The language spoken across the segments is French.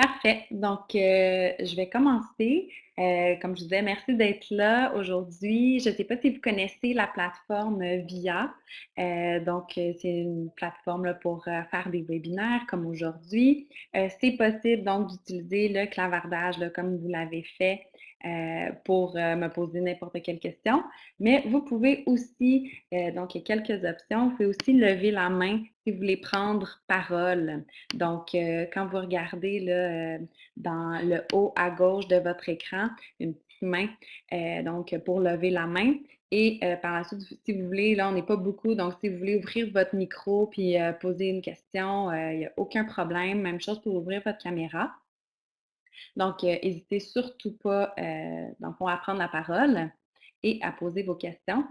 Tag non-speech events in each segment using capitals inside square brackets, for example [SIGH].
Parfait. Donc, heu, je vais commencer. Heu, comme je disais, merci d'être là aujourd'hui. Je ne sais pas si vous connaissez la plateforme, VIA. Heu, donc, c'est une plateforme pour, faire des webinaires comme aujourd'hui. C'est possible donc d'utiliser le clavardage comme vous l'avez fait, heu, pour, heu, me poser n'importe quelle question. Mais vous pouvez aussi, heu, donc il y a quelques options. Vous pouvez aussi lever la main si vous voulez prendre parole. Donc, quand vous regardez là, dans le haut à gauche de votre écran, une petite main, donc pour lever la main et par la suite, si vous voulez, là, on n'est pas beaucoup, donc si vous voulez ouvrir votre micro puis, poser une question, il n'y a aucun problème. Même chose pour ouvrir votre caméra. Donc, heu, hésitez surtout pas, le fond, à prendre la parole et à poser vos questions.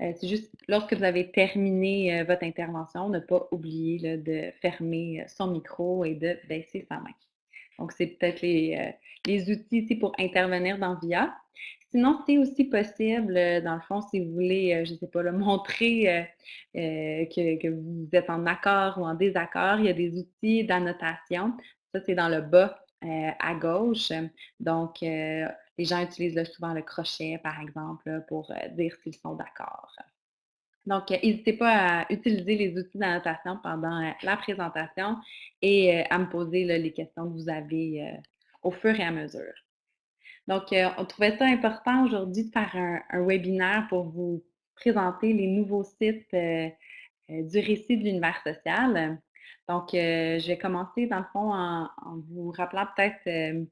Heu, c'est juste lorsque vous avez terminé, heu, votre intervention, ne pas oublier de fermer, son micro et de baisser sa main. Donc, c'est peut-être les, les outils ici pour intervenir dans VIA. Sinon, c'est aussi possible, dans le fond, si vous voulez, je ne sais pas, là, [LAUGHS] montrer, que que vous êtes en accord ou en désaccord, il y a des outils d'annotation. Ça, c'est dans le bas, à gauche. Donc, heu, les gens utilisent souvent le crochet, par exemple, pour, heu, dire s'ils sont d'accord. Donc, n'hésitez pas à utiliser les outils d'annotation pendant, la présentation et à me poser les questions que vous avez, au fur et à mesure. Donc, on trouvait ça important aujourd'hui de faire un webinaire pour vous présenter les nouveaux sites, du récit de l'univers social. Donc, heu, je vais commencer dans le fond en vous rappelant peut-être, hem,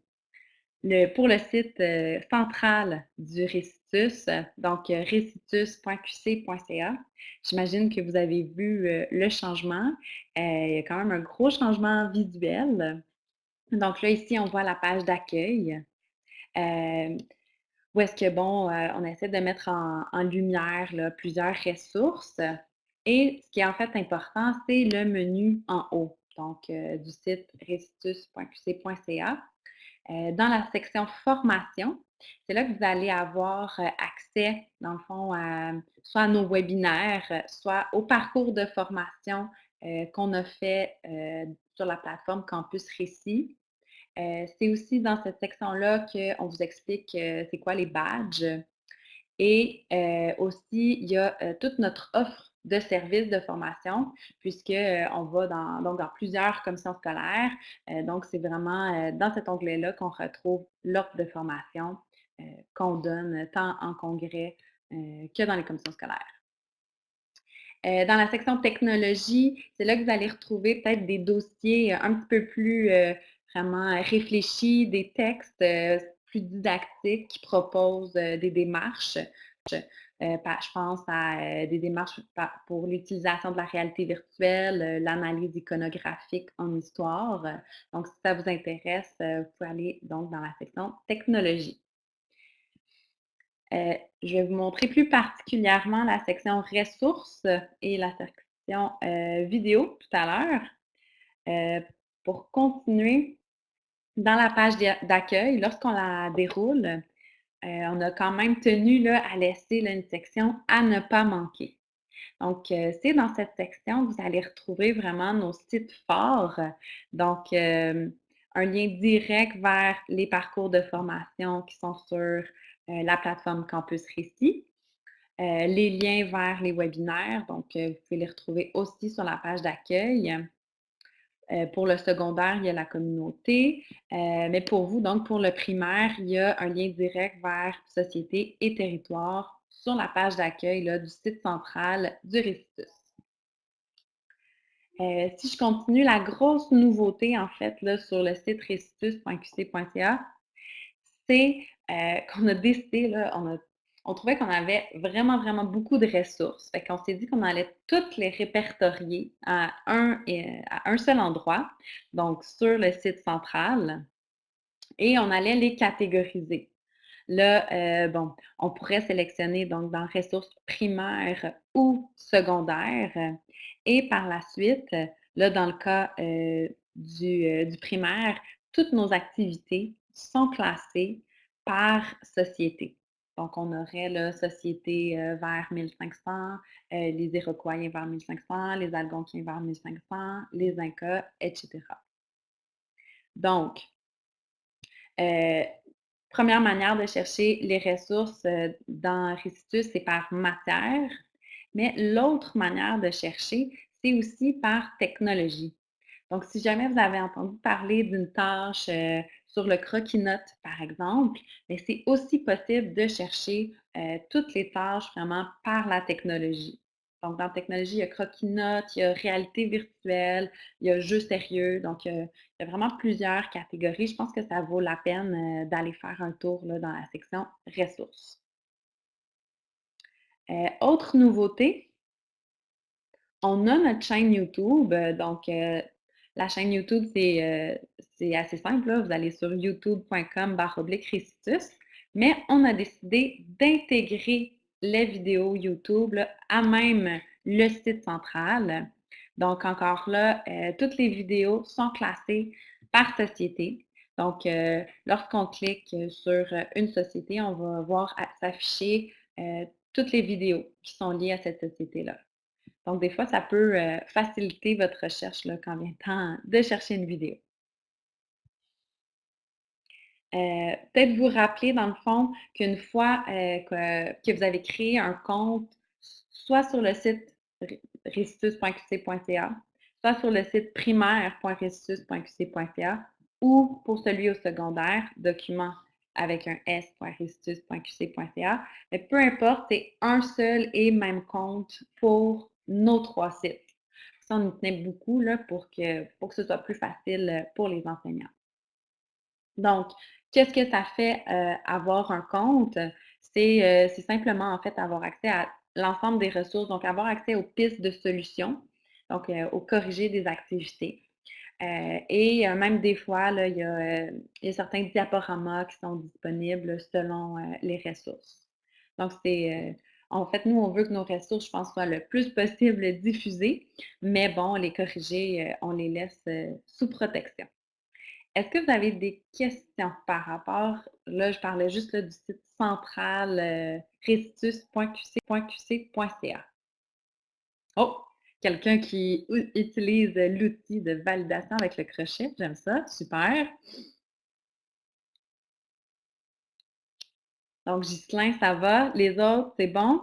le pour le site, heu, central du Récitus, donc récitus.qc.ca. J'imagine que vous avez vu, le changement. Il y a quand même un gros changement visuel. Donc là, ici, on voit la page d'accueil. Où est-ce que, bon, on essaie de mettre en lumière, plusieurs ressources et ce qui est en fait important, c'est le menu en haut, donc heu, du site récitus.qc.ca. Heu, dans la section formation, c'est là que vous allez avoir, heu, accès, dans le fond, soit à nos webinaires, soit au parcours de formation, qu'on a fait, sur la plateforme Campus Récit. C'est aussi dans cette section-là qu'on vous explique, c'est quoi les badges et aussi il y a, toute notre offre de services de formation puisque, heu, on va dans donc dans plusieurs commissions scolaires. Heu, donc c'est vraiment, heu, dans cet onglet-là qu'on retrouve l'offre de formation, heu, qu'on donne tant en congrès, que dans les commissions scolaires. Dans la section technologie, c'est là que vous allez retrouver peut-être des dossiers un petit peu plus, vraiment réfléchis, des textes, plus didactiques qui proposent, des démarches. Pa je pense à, heu, des démarches pour l'utilisation de la réalité virtuelle, heu, l'analyse iconographique en histoire. Donc si ça vous intéresse, vous pouvez aller donc dans la section technologie. Je vais vous montrer plus particulièrement la section ressources et la section, vidéo tout à l'heure. Heu, pour continuer, dans la page d'a d'accueil, lorsqu'on la déroule, on a quand même tenu là, à laisser une section «À ne pas manquer». Donc, heu, c'est dans cette section que vous allez retrouver vraiment nos sites forts. Donc, hem, un lien direct vers les parcours de formation qui sont sur, la plateforme Campus Récit. Les liens vers les webinaires, donc, vous pouvez les retrouver aussi sur la page d'accueil. Heu, pour le secondaire, il y a la communauté. Heu, mais pour vous, donc pour le primaire, il y a un lien direct vers société et territoire sur la page d'accueil du site central du Récitus. Heu, si je continue, la grosse nouveauté en fait là, sur le site récitus.qc.ca, c'est, qu'on a décidé là, on a on trouvait qu'on avait vraiment, vraiment beaucoup de ressources. Fait qu'on s'est dit qu'on allait toutes les répertorier à un un seul endroit, donc sur le site central et on allait les catégoriser. Là, heu, bon, on pourrait sélectionner donc dans ressources primaires ou secondaires et par la suite, là, dans le cas, heu, du primaire, toutes nos activités sont classées par société. Donc on aurait là, société, heu, vers 1500, heu, les Iroquois vers 1500, les Algonquiens vers 1500, les Incas et cetera. Donc Euh, première manière de chercher les ressources euh, dans Restitus, c'est par matière. Mais l'autre manière de chercher, c'est aussi par technologie. Donc, si jamais vous avez entendu parler d'une tâche euh, sur le croquis-notes, par exemple, mais c'est aussi possible de chercher euh, toutes les tâches vraiment par la technologie. Donc, dans la technologie, il y a croquis-notes, il y a réalité virtuelle, il y a jeu sérieux. Donc, euh, il y a vraiment plusieurs catégories. Je pense que ça vaut la peine d'aller faire un tour dans la section ressources. autre nouveauté, on a notre chaîne YouTube. Donc, la chaîne YouTube, c'est c'est assez simple. Vous allez sur youtube.com récitus. Mais on a décidé d'intégrer les vidéos YouTube à même le site central. Donc, encore là, euh, toutes les vidéos sont classées par société. Donc, euh, lorsqu'on clique sur une société, on va voir s'afficher euh, toutes les vidéos qui sont liées à cette société-là. Donc, des fois, ça peut faciliter votre recherche quand vient le temps de chercher une vidéo. Euh, peut-être vous rappeler, dans le fond, qu'une fois euh, que, vous avez créé un compte, soit sur le site restitus.qc.ca, soit sur le site primaire.restitus.qc.ca ou pour celui au secondaire, document avec un s.restitus.qc.ca. Mais peu importe, c'est un seul et même compte pour nos trois sites. Ça, on y tenait beaucoup pour, que, pour que ce soit plus facile pour les enseignants. Donc, qu'est-ce que ça fait euh, avoir un compte? Euh, c'est simplement, en fait, avoir accès à l'ensemble des ressources, donc avoir accès aux pistes de solutions, donc euh, au corriger des activités. et même des fois, il, y a, certains diaporamas qui sont disponibles selon les ressources. Donc, c'est en fait, nous, on veut que nos ressources, je pense, soient le plus possible diffusées, mais bon, les corriger, on les laisse sous protection. Est-ce que vous avez des questions par rapport, là, je parlais juste du site central euh. Oh, quelqu'un qui utilise l'outil de validation avec le crochet, j'aime ça, super. Donc, Ghislain, ça va? Les autres, c'est bon?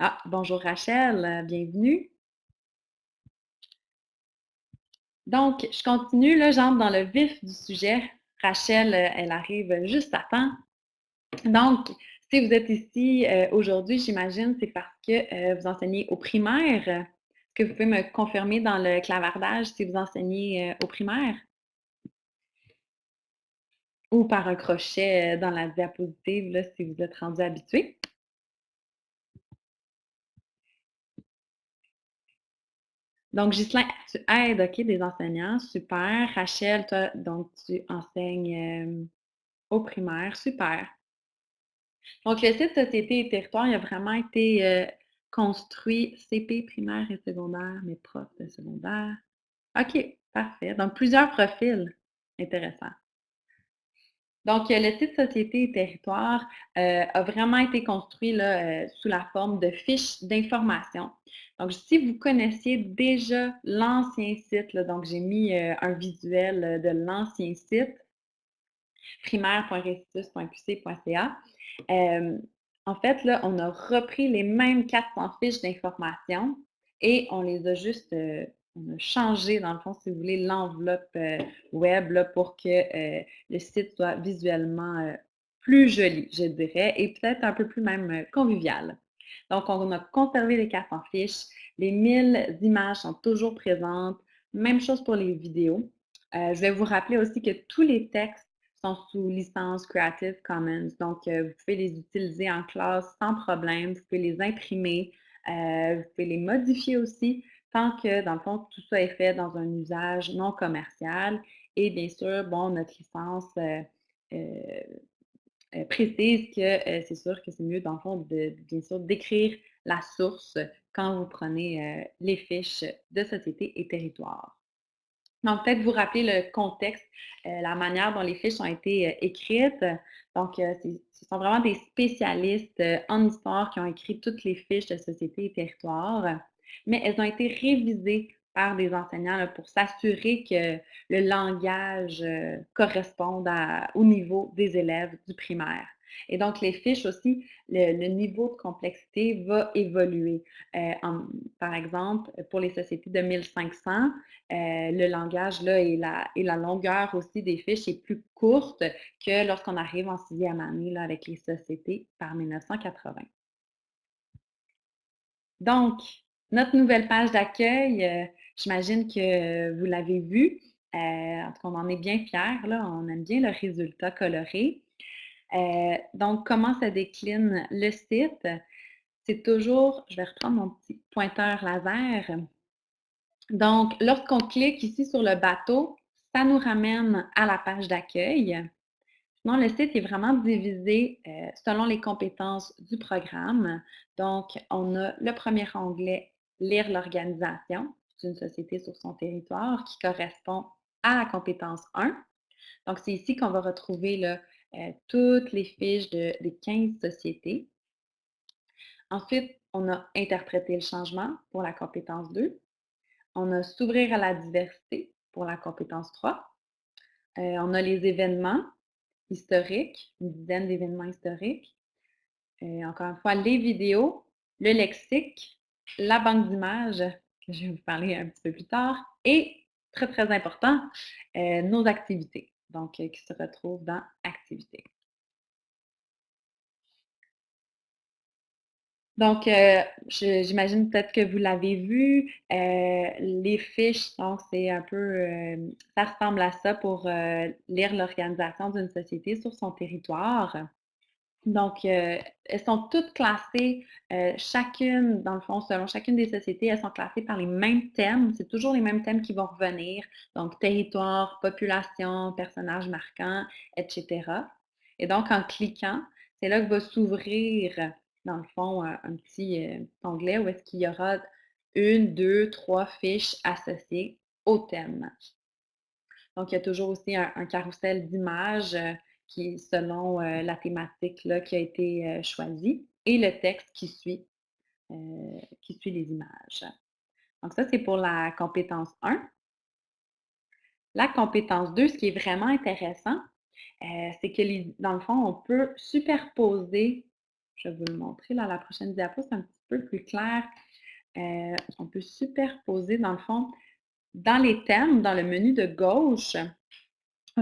Ah, bonjour Rachel, bienvenue. Donc, je continue, là, j'entre dans le vif du sujet. Rachel, euh, elle arrive juste à temps. Donc, si vous êtes ici euh, aujourd'hui, j'imagine, c'est parce que euh, vous enseignez au primaire. Est-ce que vous pouvez me confirmer dans le clavardage si vous enseignez au primaire? Ou par un crochet dans la diapositive, là, si vous êtes rendu habitué? Donc, Ghislain, tu aides, OK, des enseignants, super. Rachel, toi, donc, tu enseignes au primaire, super. Donc, le site Société et Territoire, il a vraiment été construit CP, primaire et secondaire, mais profs de secondaire. OK, parfait. Donc, plusieurs profils. Intéressant. Donc, le site Société et Territoire a vraiment été construit là, sous la forme de fiches d'information. Donc, si vous connaissiez déjà l'ancien site, donc j'ai mis euh, un visuel euh, de l'ancien site, primaire.restitus.qc.ca. Euh, en fait, là, on a repris les mêmes 400 fiches d'information et on les a juste on a changé, dans le fond, si vous voulez, l'enveloppe web pour que le site soit visuellement plus joli, je dirais, et peut-être un peu plus même convivial. Donc, on a conservé les cartes en fiche. Les 1000 images sont toujours présentes. Même chose pour les vidéos. Euh, je vais vous rappeler aussi que tous les textes sont sous licence Creative Commons. Donc, euh, vous pouvez les utiliser en classe sans problème. Vous pouvez les imprimer. Euh, vous pouvez les modifier aussi tant que, dans le fond, tout ça est fait dans un usage non commercial. Et bien sûr, bon, notre licence euh, précise que euh, c'est sûr que c'est mieux, dans le fond, de, bien sûr, d'écrire la source quand vous prenez euh, les fiches de société et territoire. Donc, peut-être vous rappeler le contexte, la manière dont les fiches ont été écrites. Donc, ce sont vraiment des spécialistes en histoire qui ont écrit toutes les fiches de société et territoire, mais elles ont été révisées par des enseignants pour s'assurer que le langage euh, corresponde au niveau des élèves du primaire. Et donc, les fiches aussi, le, niveau de complexité va évoluer. Euh, par exemple, pour les sociétés de 1500, euh, le langage là, et, la, longueur aussi des fiches est plus courte que lorsqu'on arrive en sixième année avec les sociétés par 1980. Donc, notre nouvelle page d'accueil, euh, j'imagine que vous l'avez vue. Euh, en tout cas, on en est bien fiers, là. On aime bien le résultat coloré. Euh, donc, comment se décline le site? C'est toujours, je vais reprendre mon petit pointeur laser. Donc, lorsqu'on clique ici sur le bateau, ça nous ramène à la page d'accueil. Non, le site est vraiment divisé selon les compétences du programme. Donc, on a le premier onglet Lire l'organisation d'une société sur son territoire qui correspond à la compétence 1. Donc, c'est ici qu'on va retrouver euh, toutes les fiches de- des 15 sociétés. Ensuite, on a interprété le changement pour la compétence 2. On a s'ouvrir à la diversité pour la compétence 3. Euh, on a les événements historiques, une dizaine d'événements historiques. Euh, encore une fois, les vidéos, le lexique, la banque d'images, que je vais vous parler un petit peu plus tard, et très, très important, euh, nos activités, donc euh, qui se retrouvent dans Activités. Donc, euh, j'imagine peut-être que vous l'avez vu, les fiches, donc c'est un peu, ça ressemble à ça pour lire l'organisation d'une société sur son territoire. Donc, euh, elles sont toutes classées, euh, chacune, dans le fond, selon chacune des sociétés, elles sont classées par les mêmes thèmes. C'est toujours les mêmes thèmes qui vont revenir. Donc, territoire, population, personnages marquants, etc. Et donc, en cliquant, c'est là que va s'ouvrir, dans le fond, un, un petit euh, onglet où est-ce qu'il y aura une, deux, trois fiches associées au thème. Donc, il y a toujours aussi un, un carrousel d'images euh, qui selon euh, la thématique là, qui a été euh, choisie et le texte qui suit, euh, qui suit les images. Donc, ça, c'est pour la compétence 1. La compétence 2, ce qui est vraiment intéressant, c'est que dans le fond, on peut superposer, je vais vous le montrer là, la prochaine diapo, c'est un petit peu plus clair. On peut superposer, dans le fond, dans les thèmes, dans le menu de gauche,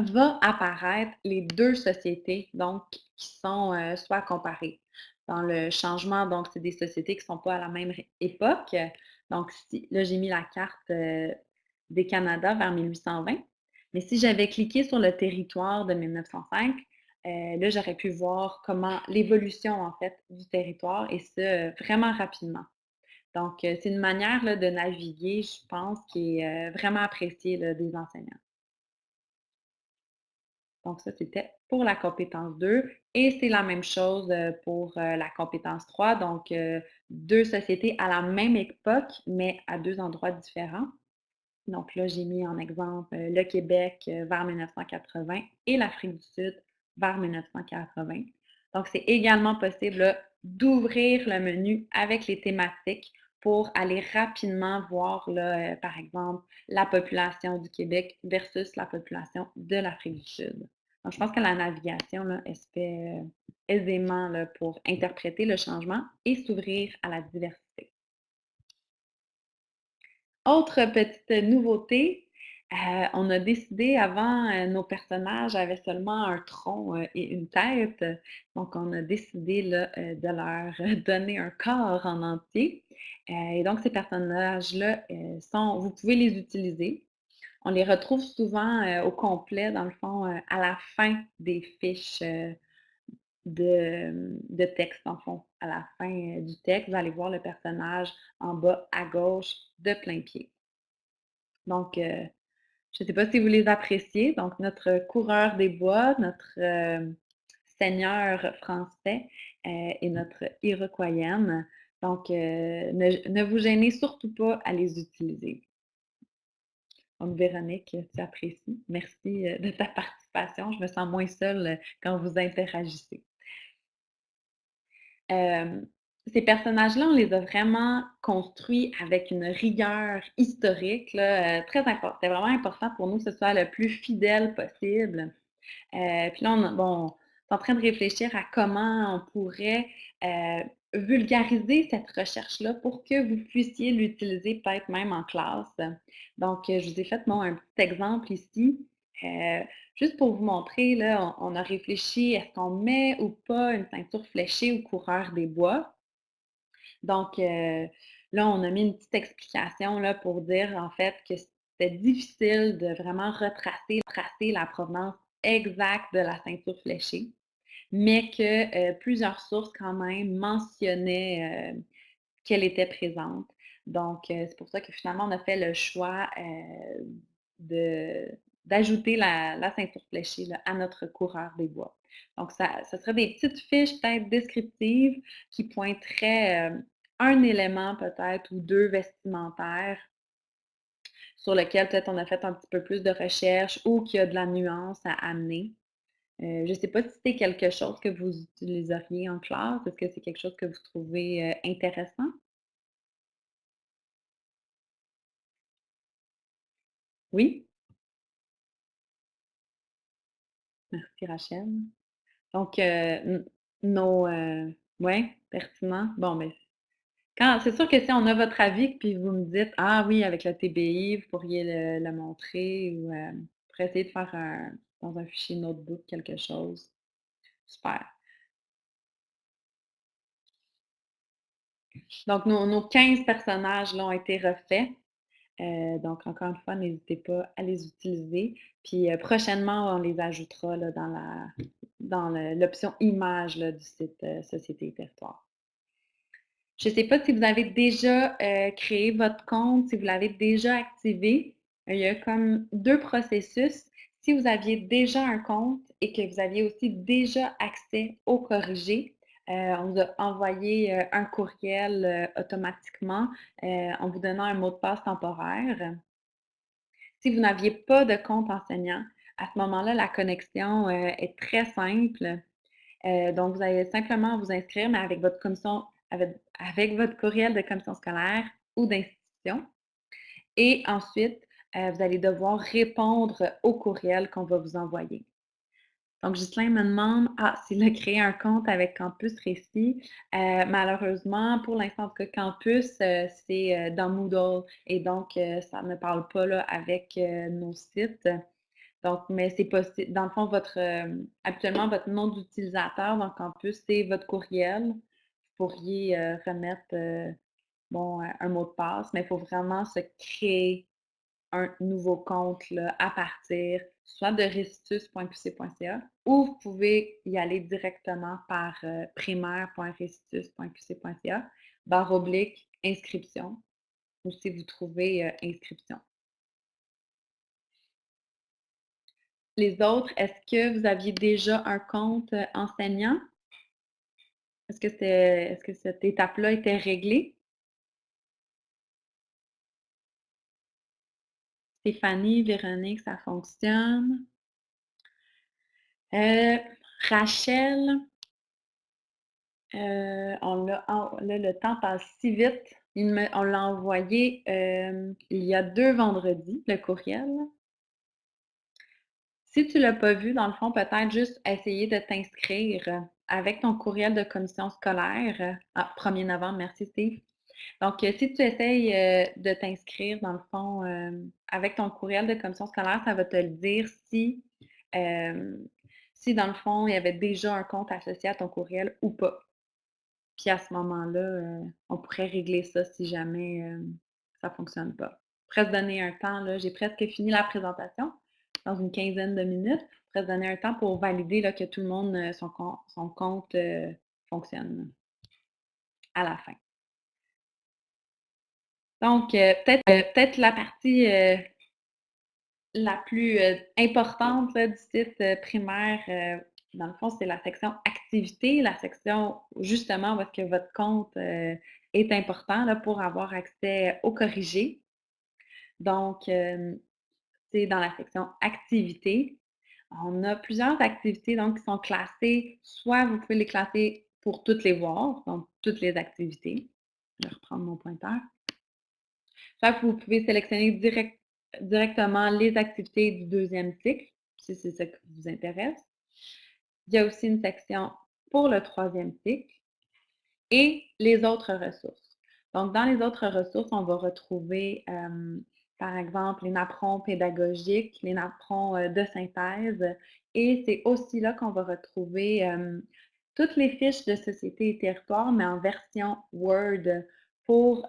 va apparaître les deux sociétés, donc qui sont euh, soit comparées. Dans le changement, donc, c'est des sociétés qui ne sont pas à la même époque. Donc, là, j'ai mis la carte euh, des Canada vers 1820. Mais si j'avais cliqué sur le territoire de 1905, euh, là, j'aurais pu voir comment l'évolution, en fait, du territoire, et ce, vraiment rapidement. Donc, c'est une manière là, de naviguer, je pense, qui est vraiment appréciée des enseignants. Donc, ça, c'était pour la compétence 2 et c'est la même chose euh, pour euh, la compétence 3. Donc, euh, deux sociétés à la même époque, mais à deux endroits différents. Donc là, j'ai mis en exemple le Québec vers 1980 et l'Afrique du Sud vers 1980. Donc, c'est également possible d'ouvrir le menu avec les thématiques pour aller rapidement voir, là, par exemple, la population du Québec versus la population de l'Afrique du Sud. Donc, je pense que la navigation, là, elle se fait euh, aisément là, pour interpréter le changement et s'ouvrir à la diversité. Autre petite nouveauté, euh, on a décidé avant, euh, nos personnages avaient seulement un tronc et une tête. Donc, on a décidé là, de leur [LAUGHS] donner un corps en entier. Et donc, ces personnages-là vous pouvez les utiliser. On les retrouve souvent euh, au complet, dans le fond, euh, à la fin des fiches euh, de, texte, le fond. À la fin euh, du texte, vous allez voir le personnage en bas à gauche de plein pied. Donc, euh, je ne sais pas si vous les appréciez. Donc, notre coureur des bois, notre euh, seigneur français euh, et notre iroquoienne. Donc, euh, ne vous gênez surtout pas à les utiliser. Donc, Véronique, tu apprécies. Merci euh, de ta participation. Je me sens moins seule euh, quand vous interagissez. Euh, Ces personnages-là, on les a vraiment construits avec une rigueur historique, très c'était vraiment important pour nous que ce soit le plus fidèle possible. Puis là, on est en train de réfléchir à comment on pourrait, vulgariser cette recherche-là pour que vous puissiez l'utiliser peut-être même en classe. Donc, heu, je vous ai fait, moi, un petit exemple ici, heu, juste pour vous montrer, là, on a réfléchi, est-ce qu'on met ou pas une ceinture fléchée aux coureurs des bois? Donc, heu, là, on a mis une petite explication là, pour dire en fait que c'était difficile de vraiment retracer tracer la provenance exacte de la ceinture fléchée, mais que, heu, plusieurs sources quand même mentionnaient, heu, qu'elle était présente. Donc, heu, c'est pour ça que finalement on a fait le choix, de d'ajouter la ceinture fléchée à notre coureur des bois. Donc ça ça serait des petites fiches peut-être descriptives qui pointeraient, un élément peut-être ou 2 vestimentaires sur lequel peut-être on a fait un petit peu plus de recherche ou qu'il y a de la nuance à amener. Heu, je ne sais pas si c'est quelque chose que vous utiliseriez en classe. Est-ce que c'est quelque chose que vous trouvez, heu, intéressant? Oui? Merci Rachel. Donc, heu, n nos, ouais, pertinent. Bon, mais quand c'est sûr que si on a votre avis, puis vous me dites: «Ah oui, avec le TBI, vous pourriez le le montrer» ou, pour essayer de faire un dans un fichier notebook quelque chose. Super. Donc nos nos 15 personnages là ont été refaits. Heu, donc encore une fois, n'hésitez pas à les utiliser. Puis, heu, prochainement, on les ajoutera dans la dans l'option images là du site, heu, Société et Territoire. Je ne sais pas si vous avez déjà, créé votre compte, si vous l'avez déjà activé. Il y a comme 2 processus. Si vous aviez déjà un compte et que vous aviez aussi déjà accès au corrigé, heu, on vous a envoyé, heu, un courriel, heu, automatiquement, en vous donnant un mot de passe temporaire. Si vous n'aviez pas de compte enseignant, à ce moment-là, la connexion, est très simple. Donc vous allez simplement vous inscrire, mais avec votre commission avec avec votre courriel de commission scolaire ou d'institution et ensuite, vous allez devoir répondre au courriel qu'on va vous envoyer. Donc Ghislain me demande: «Ah, s'il a créé un compte avec Campus Récit». Heu, malheureusement, pour l'instant, cas, Campus, heu, c'est, dans Moodle et donc ça ne parle pas là avec, nos sites. Donc mais c'est possible dans le fond, votre, hem, habituellement, votre nom d'utilisateur dans Campus, c'est votre courriel. Vous pourriez, remettre, bon, un mot de passe, mais il faut vraiment se créer un nouveau compte à partir soit de restitus.qc.ca ou vous pouvez y aller directement par euh, primaire.restitus.qc.ca, barre oblique, inscription, ou si vous trouvez euh, inscription. Les autres, est-ce que vous aviez déjà un compte euh, enseignant? Est-ce que, c'est, est-ce que cette étape-là était réglée? Stéphanie, Véronique, ça fonctionne. Euh, Rachel, Heu, on là, le temps passe si vite. On l'a envoyé, hem, il y a 2 vendredis, le courriel. Si tu l'as pas vu, dans le fond, peut-être juste essayer de t'inscrire, avec ton courriel de commission scolaire, ah, 1 novembre, merci Steve. Donc, heu, si tu essayes, heu, de t'inscrire, dans le fond, hem, avec ton courriel de commission scolaire, ça va te le dire si, si dans le fond, il y avait déjà un compte associé à ton courriel ou pas. Puis à ce moment-là, on pourrait régler ça si jamais, ça fonctionne pas. Se donner un temps, là, j'ai presque fini la présentation, dans une quinzaine de minutes. Se donner un temps pour valider, là, que tout le monde, son son compte, fonctionne à la fin. Donc, peut-être, heu, peut-être la partie, heu, la plus, importante, là, du site, primaire, dans le fond, c'est la section activités, la section justement où est-ce que votre compte, est important, là, pour avoir accès au corrigé. Donc, c'est dans la section activités. On a plusieurs activités donc qui sont classées, soit vous pouvez les classer pour toutes les voir, donc toutes les activités. Je vais reprendre mon pointeur. Vous pouvez sélectionner direct- directement les activités du deuxième cycle, si c'est ça qui vous intéresse. Il y a aussi une section pour le troisième cycle et les autres ressources. Donc, dans les autres ressources, on va retrouver, euh, par exemple, les napperons pédagogiques, les napperons euh, de synthèse, et c'est aussi là qu'on va retrouver euh, toutes les fiches de société et territoire, mais en version Word pour,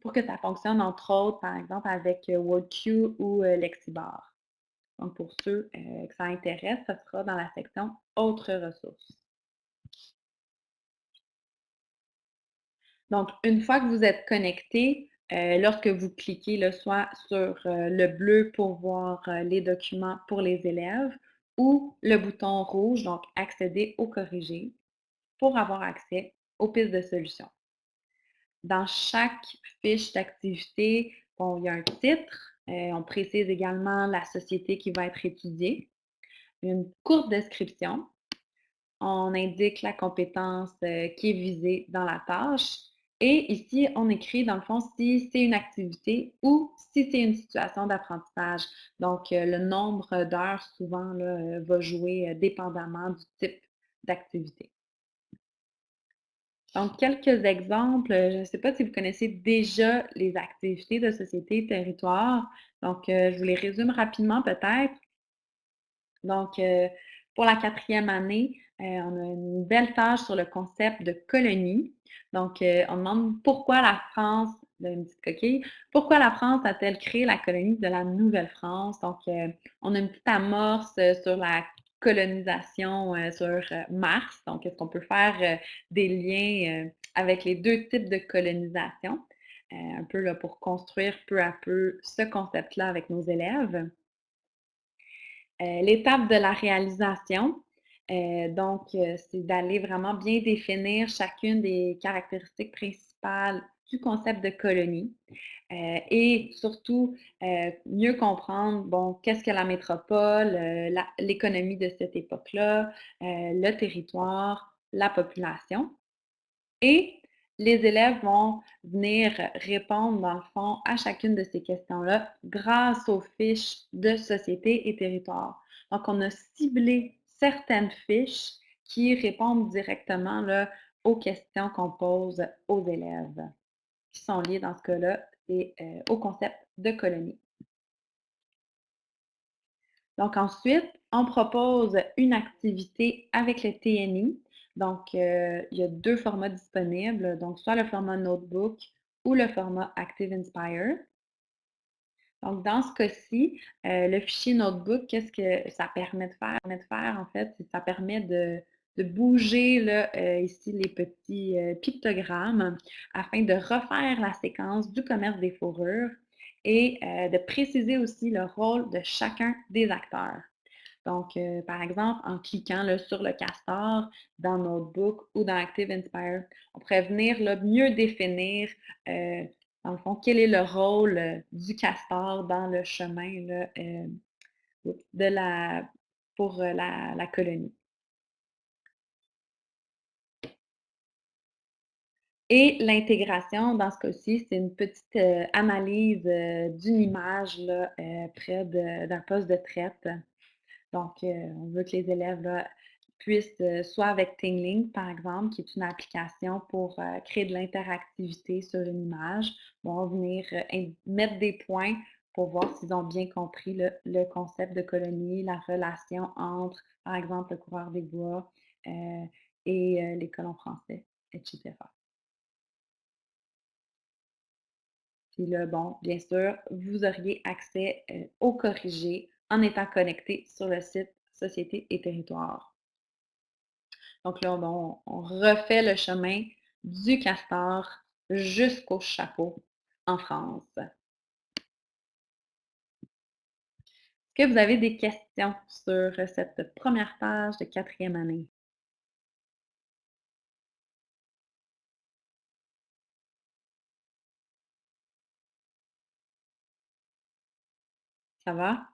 pour que ça fonctionne, entre autres, par exemple, avec WordQ ou Lexibar. Donc, pour ceux que ça intéresse, ce sera dans la section Autres ressources. Donc, une fois que vous êtes connecté, euh, lorsque vous cliquez soit sur euh, le bleu pour voir euh, les documents pour les élèves ou le bouton rouge, donc accéder ou corriger, pour avoir accès aux pistes de solutions. Dans chaque fiche d'activité, il y a un titre, on précise également la société qui va être étudiée, une courte description, on indique la compétence qui est visée dans la tâche et ici, on écrit, dans le fond, si c'est une activité ou si c'est une situation d'apprentissage. Donc, euh, le nombre d'heures, souvent, euh, va jouer euh, dépendamment du type d'activité. Donc, quelques exemples. Je ne sais pas si vous connaissez déjà les activités de société territoire. Donc, je vous les résume rapidement peut-être. Donc, pour la quatrième année, on a une belle tâche sur le concept de colonie. Donc, euh, on demande pourquoi la France, une petite coquille, pourquoi la France a-t-elle créé la colonie de la Nouvelle-France? Donc, euh, on a une petite amorce euh, sur la colonisation sur Mars. Donc, est-ce qu'on peut faire des liens avec les deux types de colonisation? un peu là, pour construire peu à peu ce concept-là avec nos élèves. L'étape de la réalisation, euh, donc, euh, c'est d'aller vraiment bien définir chacune des caractéristiques principales du concept de colonie euh, et surtout mieux comprendre, bon, qu'est-ce que la métropole, l'économie de cette époque-là, le territoire, la population. Et les élèves vont venir répondre, dans le fond, à chacune de ces questions-là grâce aux fiches de société et territoire. Donc, on a ciblé certaines fiches qui répondent directement aux questions qu'on pose aux élèves, sont liées dans ce cas-là c'est euh, au concept de colonie. Donc ensuite, on propose une activité avec le TNI. Donc, euh, il y a deux formats disponibles, donc soit le format Notebook ou le format Active Inspire. Donc, dans ce cas-ci, euh, le fichier Notebook, qu'est-ce que ça permet de faire? Ça permet de faire, en fait, ça permet de, bouger là, euh, ici les petits euh, pictogrammes afin de refaire la séquence du commerce des fourrures et de préciser aussi le rôle de chacun des acteurs. Donc, par exemple, en cliquant sur le castor dans Notebook ou dans Active Inspire, on pourrait venir mieux définir dans le fond, quel est le rôle euh, du castor dans le chemin euh, de la, pour euh, la, colonie. Et l'intégration, dans ce cas-ci, c'est une petite analyse d'une image là, près d'un poste de traite. Donc, on veut que les élèves puissent, euh, soit avec Tingling, par exemple, qui est une application pour euh, créer de l'interactivité sur une image, vont venir euh, mettre des points pour voir s'ils ont bien compris le, concept de colonie, la relation entre, par exemple, le coureur des bois et les colons français, etc. Puis bon, bien sûr, vous auriez accès au corrigé en étant connecté sur le site Société et Territoire. Donc là, on, refait le chemin du castor jusqu'au chapeau en France. Est-ce que vous avez des questions sur cette première page de quatrième année? Ça va?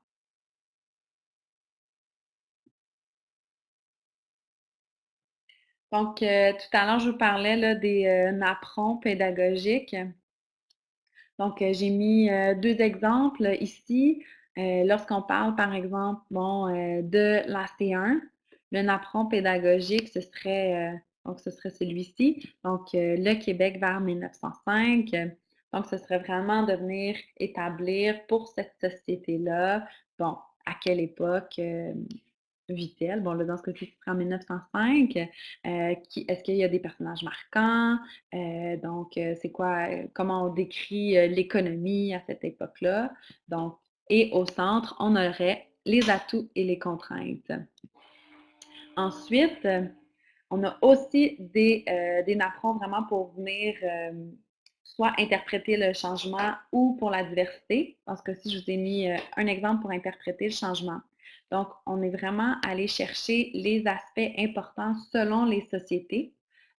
Donc, euh, tout à l'heure, je vous parlais là, des euh, pédagogiques. Donc, euh, j'ai mis euh, deux exemples ici. Lorsqu'on parle, par exemple, bon, de la C1, le napperon pédagogique, ce serait, ce serait celui-ci. Donc, le Québec vers 1905. Donc, ce serait vraiment de venir établir pour cette société-là, bon, à quelle époque vit-elle? Bon, là, dans ce cas-ci, ce serait en 1905. Euh, est-ce qu'il y a des personnages marquants? Euh, donc, euh, c'est quoi, comment on décrit l'économie à cette époque-là? Donc, et au centre, on aurait les atouts et les contraintes. Ensuite, on a aussi des, des vraiment pour venir soit interpréter le changement ou pour la diversité. Parce que si je vous ai mis euh, un exemple pour interpréter le changement. Donc, on est vraiment allé chercher les aspects importants selon les sociétés.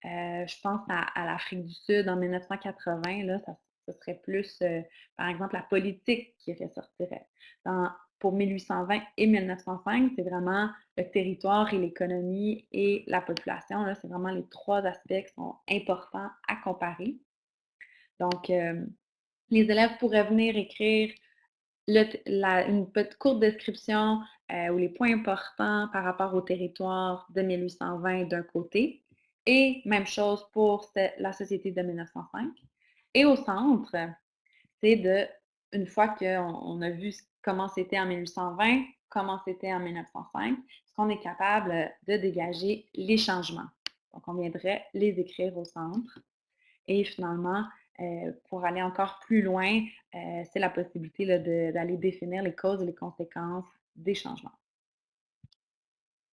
Euh, je pense à, l'Afrique du Sud en 1980, là, ce serait plus, euh, par exemple, la politique qui ressortirait. Pour 1820 et 1905, c'est vraiment le territoire et l'économie et la population. Là, c'est vraiment les trois aspects qui sont importants à comparer. Donc, euh, les élèves pourraient venir écrire une petite courte description euh, ou les points importants par rapport au territoire de 1820 d'un côté, et même chose pour la société de 1905. Et au centre, c'est de, une fois qu'on on a vu comment c'était en 1820, comment c'était en 1905, est-ce qu'on est capable de dégager les changements. Donc, on viendrait les écrire au centre. Et finalement, euh, pour aller encore plus loin, euh, c'est la possibilité d'aller définir les causes et les conséquences des changements.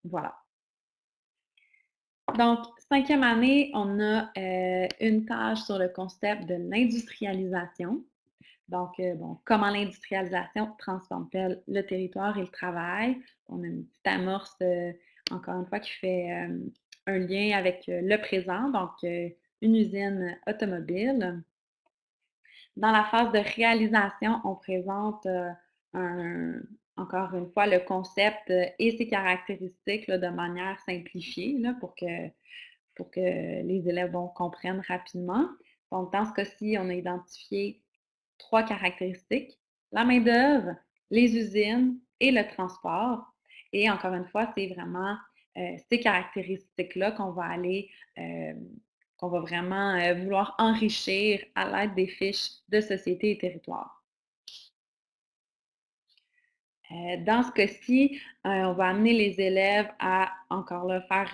Voilà. Donc, cinquième année, on a euh, une tâche sur le concept de l'industrialisation. Donc, bon, comment l'industrialisation transforme-t-elle le territoire et le travail? On a une petite amorce, encore une fois, qui fait un lien avec le présent, donc une usine automobile. Dans la phase de réalisation, on présente euh, encore une fois le concept euh, et ses caractéristiques de manière simplifiée pour, que, les élèves comprennent rapidement. Donc, dans ce cas-ci, on a identifié trois caractéristiques, la main-d'œuvre, les usines et le transport. Et encore une fois, c'est vraiment euh, ces caractéristiques-là qu'on va aller, qu'on va vraiment euh, vouloir enrichir à l'aide des fiches de société et territoire. Euh, dans ce cas-ci, euh, on va amener les élèves à, encore là, faire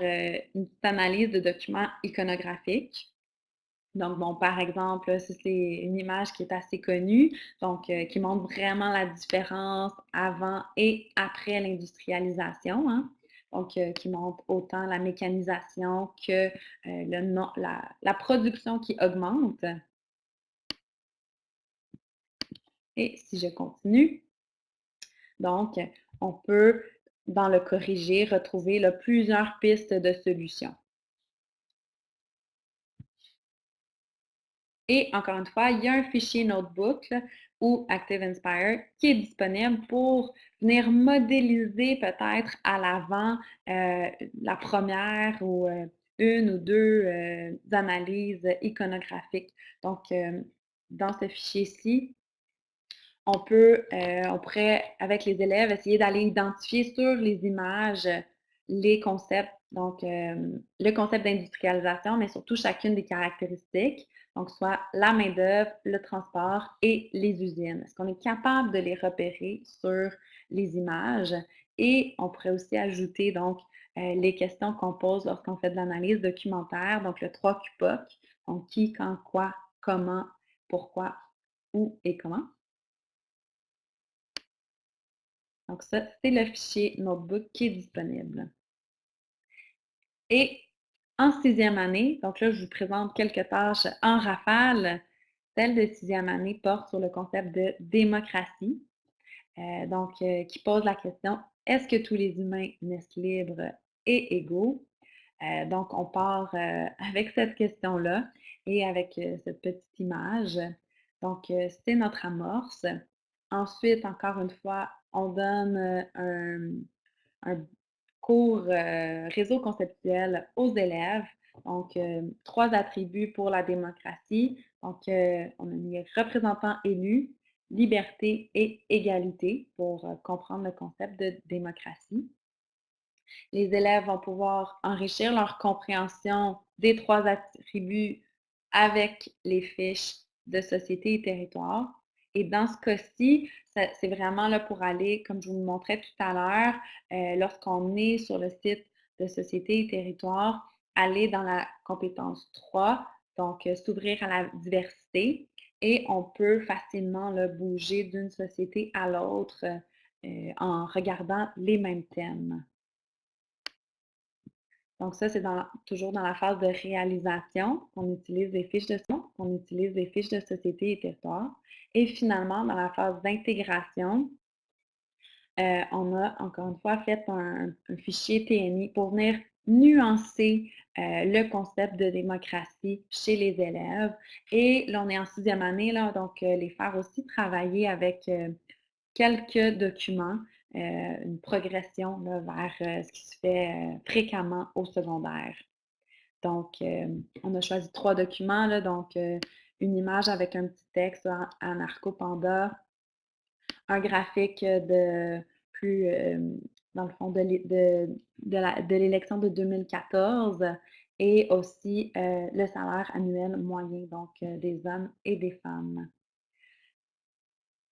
une petite analyse de documents iconographiques. Donc, bon, par exemple, c'est une image qui est assez connue, donc qui montre vraiment la différence avant et après l'industrialisation. Hein? Donc, euh, qui montre autant la mécanisation que euh, la, production qui augmente. Et si je continue, donc, on peut, dans le corriger, retrouver plusieurs pistes de solutions. Et encore une fois, il y a un fichier Notebook ou Active Inspire qui est disponible pour venir modéliser peut-être à l'avant euh, la première ou euh, une ou deux euh, analyses iconographiques. Donc, dans ce fichier-ci, on peut, on pourrait, avec les élèves, essayer d'aller identifier sur les images les concepts, donc le concept d'industrialisation, mais surtout chacune des caractéristiques, donc soit la main-d'œuvre, le transport et les usines. Est-ce qu'on est capable de les repérer sur les images? Et on pourrait aussi ajouter donc les questions qu'on pose lorsqu'on fait de l'analyse documentaire, donc le 3 QPOC, donc qui, quand, quoi, comment, pourquoi, où et comment. Donc ça, c'est le fichier Notebook qui est disponible. Et en sixième année, donc là, je vous présente quelques tâches en rafale. Celle de sixième année porte sur le concept de démocratie, euh, donc euh, qui pose la question, est-ce que tous les humains naissent libres et égaux? Euh, donc, on part avec cette question-là et avec cette petite image. Donc, c'est notre amorce. Ensuite, encore une fois, on donne un cours euh, réseau conceptuel aux élèves. Donc, euh, trois attributs pour la démocratie. Donc, euh, on a mis représentants élus, liberté et égalité pour comprendre le concept de démocratie. Les élèves vont pouvoir enrichir leur compréhension des trois attributs avec les fiches de société et territoire. Et dans ce cas-ci, c'est vraiment là pour aller, comme je vous le montrais tout à l'heure, euh, lorsqu'on est sur le site de société et territoire, aller dans la compétence 3, donc euh, s'ouvrir à la diversité. Et on peut facilement là, bouger d'une société à l'autre euh, en regardant les mêmes thèmes. Donc ça, c'est toujours dans la phase de réalisation qu'on utilise des fiches de son, qu'on utilise des fiches de société et territoire. Et finalement, dans la phase d'intégration, euh, on a encore une fois fait un, fichier TNI pour venir nuancer euh, le concept de démocratie chez les élèves. Et là, on est en sixième année, là, donc euh, les faire aussi travailler avec quelques documents une progression vers euh, ce qui se fait euh, fréquemment au secondaire. Donc, on a choisi trois documents, donc une image avec un petit texte en Arcopanda, un graphique de plus, dans le fond, de, l'élection de, 2014 et aussi le salaire annuel moyen, donc des hommes et des femmes.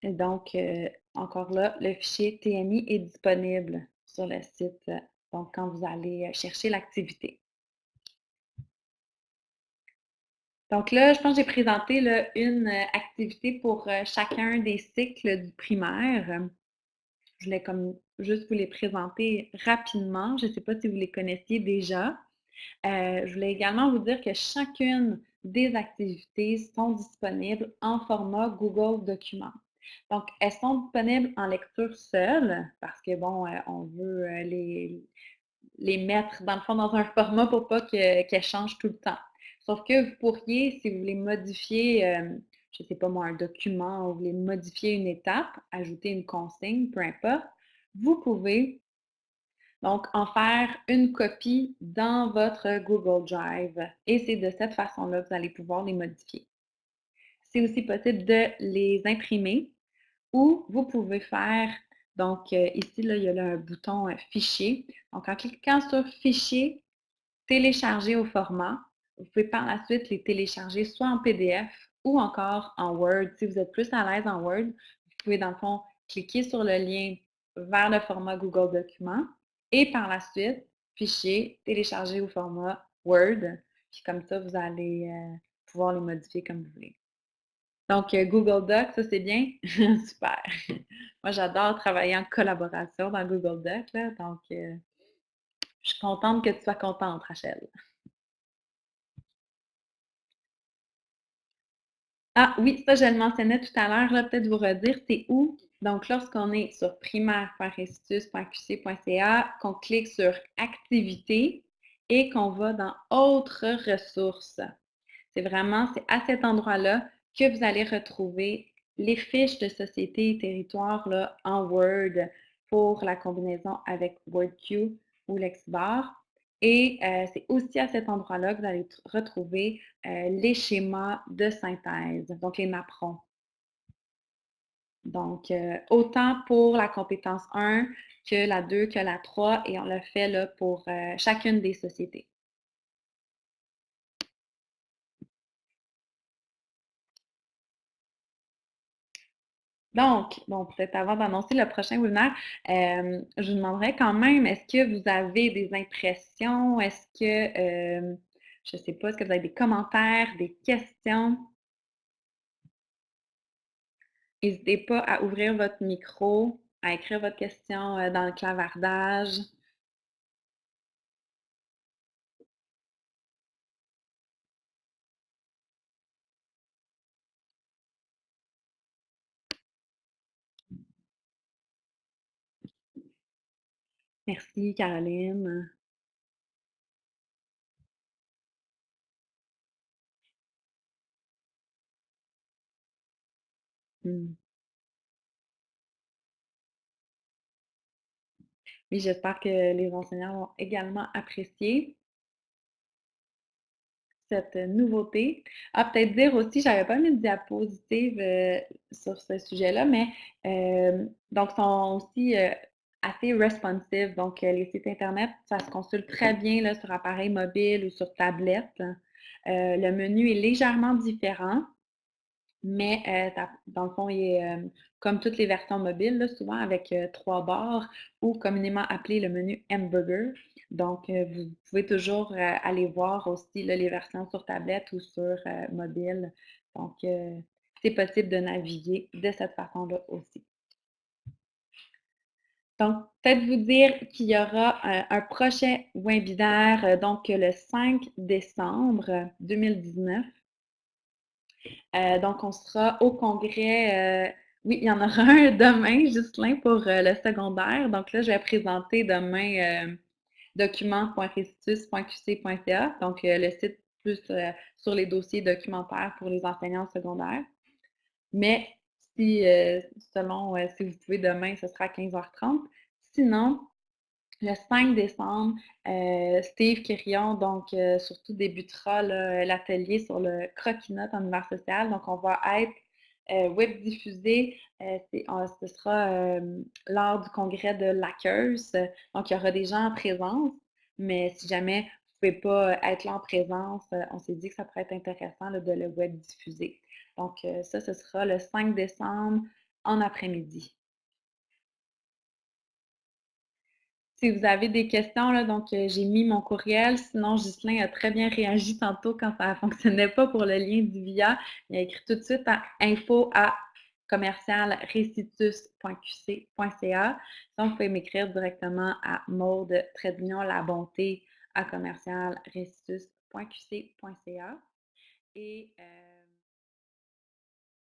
Donc, encore là, le fichier TNI est disponible sur le site, donc quand vous allez chercher l'activité. Donc là, je pense que j'ai présenté une activité pour chacun des cycles du primaire. Je voulais juste vous les présenter rapidement. Je ne sais pas si vous les connaissiez déjà. je voulais également vous dire que chacune des activités sont disponibles en format Google Documents. Donc, elles sont disponibles en lecture seule? Parce que, bon, euh, on veut euh, les, les mettre, dans le fond, dans un [LAUGHS] format pour pas qu'elles changent tout le temps. Sauf que vous pourriez, si vous voulez modifier, euh, je ne sais pas moi, un document, ou vous voulez modifier une étape, ajouter une consigne, peu importe, vous pouvez donc en faire une copie dans votre Google Drive. Et c'est de cette façon-là que vous allez pouvoir les modifier. C'est aussi possible de les imprimer ou vous pouvez faire, donc euh, ici, là, il y a un bouton euh, Fichier. Donc, en cliquant sur Fichier, télécharger au format, vous pouvez par la suite les télécharger soit en PDF ou encore en Word. Si vous êtes plus à l'aise en Word, vous pouvez dans le fond cliquer sur le lien vers le format Google Documents et par la suite, Fichier, télécharger au format Word. Puis comme ça, vous allez euh, pouvoir les modifier comme vous voulez. Donc, euh, Google Docs, ça c'est bien? [LAUGHS] Super. Moi, j'adore travailler en collaboration dans Google Docs, là, donc euh, je suis contente que tu sois contente, Rachel. Ah oui, ça, je le mentionnais tout à l'heure, peut-être vous redire, c'est où? Donc, lorsqu'on est sur primaire.institut.qc.ca, qu'on clique sur Activités et qu'on va dans Autres ressources. C'est vraiment, c'est à cet endroit-là que vous allez retrouver les fiches de société et territoire là, en Word pour la combinaison avec WordQ ou LexBar. Et euh, c'est aussi à cet endroit-là que vous allez retrouver euh, les schémas de synthèse, donc les napperons. Donc, euh, autant pour la compétence 1 que la 2, que la 3, et on le fait là, pour chacune des sociétés. Donc, bon, peut-être avant d'annoncer le prochain webinaire, euh, je vous demanderais quand même, est-ce que vous avez des impressions? Est-ce que, euh, je ne sais pas, est-ce que vous avez des commentaires, des questions? N'hésitez pas à ouvrir votre micro, à écrire votre question euh, dans le clavardage. Merci, Caroline. Hmm. Oui, j'espère que les enseignants vont également apprécier cette nouveauté. Ah, peut-être dire aussi, j'avais pas mis de diapositive, heu, sur ce sujet-là, mais hem, donc sont aussi, heu, assez responsive. Donc, heu, les sites internet, ça se consulte très bien là, sur appareil mobile ou sur tablette. Heu, le menu est légèrement différent. Mais ta dans le fond, il est, comme toutes les versions mobiles, là, souvent avec, 3 barres ou communément appelé le menu hamburger. Donc vous pouvez toujours, aller voir aussi, là, les versions sur tablette ou sur, mobile. Donc c'est possible de naviguer de cette façon-là aussi. Donc, peut-être vous dire qu'il y aura un un prochain webinaire, heu, donc le 5 décembre 2019. Heu, donc on sera au congrès, oui, il y en aura un demain, Ghislain, pour, le secondaire. Donc là, je vais présenter demain, documents.restitus.qc.ca, donc le site plus, sur les dossiers documentaires pour les enseignants secondaires. Mais selon, heu, si vous pouvez demain, ce sera à 15:30. Sinon, le 5 décembre, heu, Steve Quirion, donc heu, surtout débutera l'atelier sur le croquis-notes en univers social. Donc on va être, web diffusé, en ce sera, lors du congrès de l'Hackers. Donc il y aura des gens en présence, mais si jamais vous pouvez pas être là en présence, heu, on s'est dit que ça pourrait être intéressant de le web diffuser. Donc heu, ça, ce sera le 5 décembre en après-midi. Si vous avez des questions, donc j'ai mis mon courriel. Sinon, Ghislain a très bien réagi tantôt quand ça [LAUGHS] fonctionnait pas pour le lien du VIA. Il a écrit tout de suite à info à commercial restitus.qc.ca. Sinon, vous pouvez m'écrire directement à Maude la bonté à commercial restitus.qc.ca. Et euh,